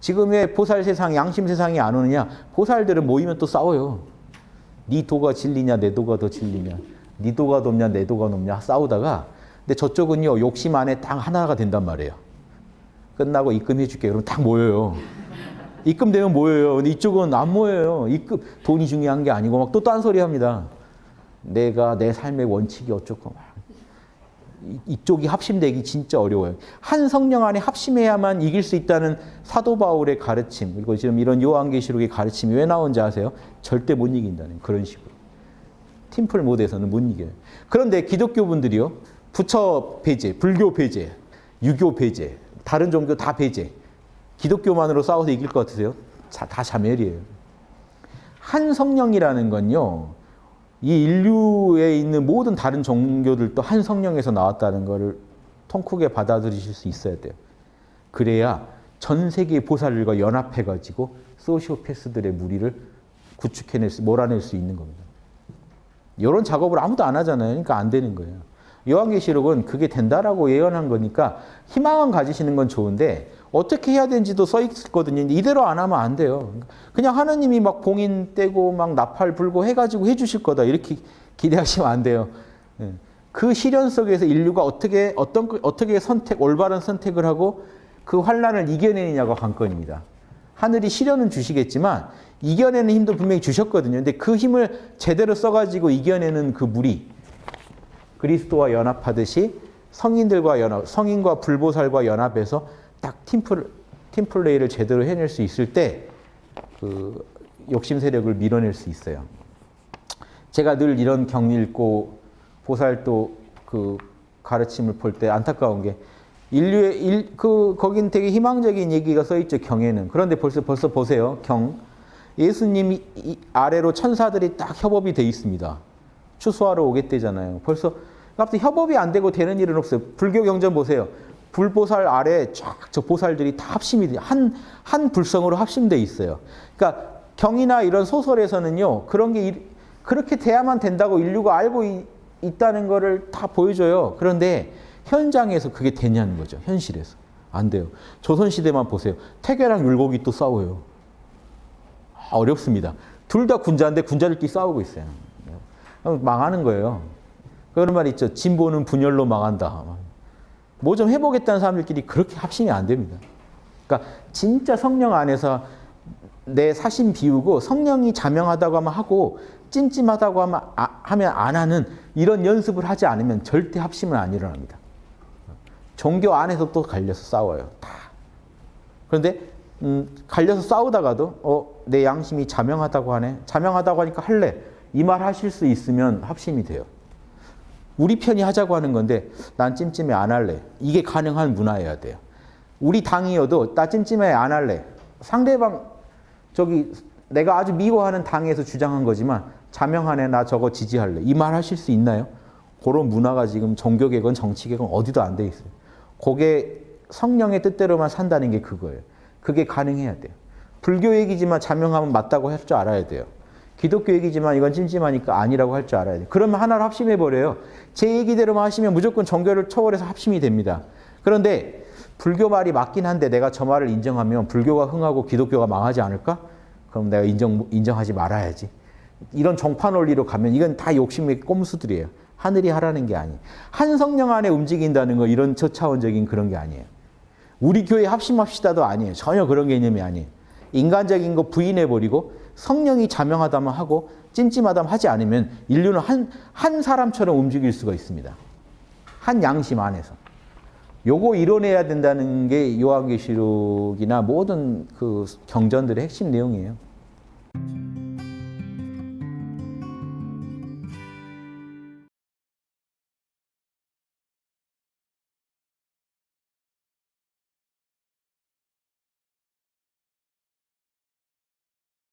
지금 왜 보살 세상, 양심 세상이 안 오느냐? 보살들은 모이면 또 싸워요. 네 도가 진리냐, 내 도가 더 진리냐, 네 도가 높냐, 내 도가 높냐 싸우다가 근데 저쪽은요 욕심 안에 딱 하나가 된단 말이에요. 끝나고 입금해 줄게. 그럼 딱 모여요. 입금되면 모여요. 근데 이쪽은 안 모여요. 입금 돈이 중요한 게 아니고 막 또 딴소리 합니다. 내가 내 삶의 원칙이 어쩌고 막 이- 이쪽이 합심되기 진짜 어려워요. 한 성령 안에 합심해야만 이길 수 있다는 사도 바울의 가르침 그리고 지금 이런 요한계시록의 가르침이 왜 나온지 아세요? 절대 못 이긴다는 그런 식으로. 팀플 모드에서는 못 이겨요. 그런데 기독교 분들이요. 부처 배제, 불교 배제, 유교 배제, 다른 종교 다 배제. 기독교만으로 싸워서 이길 것 같으세요? 자, 다 자멸이에요. 한 성령이라는 건요. 이 인류에 있는 모든 다른 종교들도 한 성령에서 나왔다는 것을 통크게 받아들이실 수 있어야 돼요. 그래야 전 세계 보살들과 연합해가지고 소시오패스들의 무리를 구축해낼 수, 몰아낼 수 있는 겁니다. 이런 작업을 아무도 안 하잖아요. 그러니까 안 되는 거예요. 요한계시록은 그게 된다라고 예언한 거니까 희망은 가지시는 건 좋은데 어떻게 해야 되는지도 써 있거든요. 이대로 안 하면 안 돼요. 그냥 하나님이 막 봉인 떼고 막 나팔 불고 해가지고 해주실 거다 이렇게 기대하시면 안 돼요. 예. 그 시련 속에서 인류가 어떻게 어떤 어떻게 선택 올바른 선택을 하고 그 환란을 이겨내느냐가 관건입니다. 하늘이 시련은 주시겠지만 이겨내는 힘도 분명히 주셨거든요. 근데 그 힘을 제대로 써가지고 이겨내는 그 무리 그리스도와 연합하듯이 성인들과 연합, 성인과 불보살과 연합해서 딱 팀플 팀플레이를 제대로 해낼 수 있을 때 그 욕심 세력을 밀어낼 수 있어요. 제가 늘 이런 경리 읽고 보살도 그 가르침을 볼 때 안타까운 게 인류의 일, 그 거긴 되게 희망적인 얘기가 써 있죠 경에는. 그런데 벌써 벌써 보세요 경. 예수님이 이 아래로 천사들이 딱 협업이 돼 있습니다 추수하러 오겠대잖아요 벌써 갑자기 협업이 안 되고 되는 일은 없어요 불교 경전 보세요 불보살 아래 쫙 저 보살들이 다 합심이 한 한 불성으로 합심돼 있어요 그러니까 경이나 이런 소설에서는요 그런 게 일- 그렇게 돼야만 된다고 인류가 알고 이- 있다는 거를 다 보여줘요. 그런데 현장에서 그게 되냐는 거죠. 현실에서. 안 돼요. 조선시대만 보세요. 태계랑 율곡이 또 싸워요. 아, 어렵습니다. 둘 다 군자인데 군자들끼리 싸우고 있어요. 망하는 거예요. 그런 말 있죠. 진보는 분열로 망한다. 뭐 좀 해보겠다는 사람들끼리 그렇게 합심이 안 됩니다. 그러니까 진짜 성령 안에서 내 사심 비우고 성령이 자명하다고 하면 하고 찜찜하다고 하면, 아- 하면 안 하는 이런 연습을 하지 않으면 절대 합심은 안 일어납니다. 종교 안에서 또 갈려서 싸워요. 다. 그런데 음, 갈려서 싸우다가도 어, 내 양심이 자명하다고 하네. 자명하다고 하니까 할래. 이 말 하실 수 있으면 합심이 돼요. 우리 편이 하자고 하는 건데 난 찜찜해 안 할래. 이게 가능한 문화여야 돼요. 우리 당이어도 나 찜찜해 안 할래. 상대방 저기 내가 아주 미워하는 당에서 주장한 거지만 자명하네 나 저거 지지할래. 이 말 하실 수 있나요? 그런 문화가 지금 종교계건 정치계건 어디도 안 돼 있어요. 그게 성령의 뜻대로만 산다는 게 그거예요. 그게 가능해야 돼요. 불교 얘기지만 자명하면 맞다고 할 줄 알아야 돼요. 기독교 얘기지만 이건 찜찜하니까 아니라고 할 줄 알아야 돼요. 그러면 하나로 합심해 버려요. 제 얘기대로만 하시면 무조건 종교를 초월해서 합심이 됩니다. 그런데 불교 말이 맞긴 한데 내가 저 말을 인정하면 불교가 흥하고 기독교가 망하지 않을까? 그럼 내가 인정 인정하지 말아야지. 이런 정파 논리로 가면 이건 다 욕심의 꼼수들이에요. 하늘이 하라는 게 아니에요. 한 성령 안에 움직인다는 거 이런 저차원적인 그런 게 아니에요. 우리 교회 합심합시다도 아니에요. 전혀 그런 개념이 아니에요. 인간적인 거 부인해버리고 성령이 자명하다면 하고 찜찜하다면 하지 않으면 인류는 한, 한 사람처럼 움직일 수가 있습니다. 한 양심 안에서. 요거 이뤄내야 된다는 게 요한계시록이나 모든 그 경전들의 핵심 내용이에요.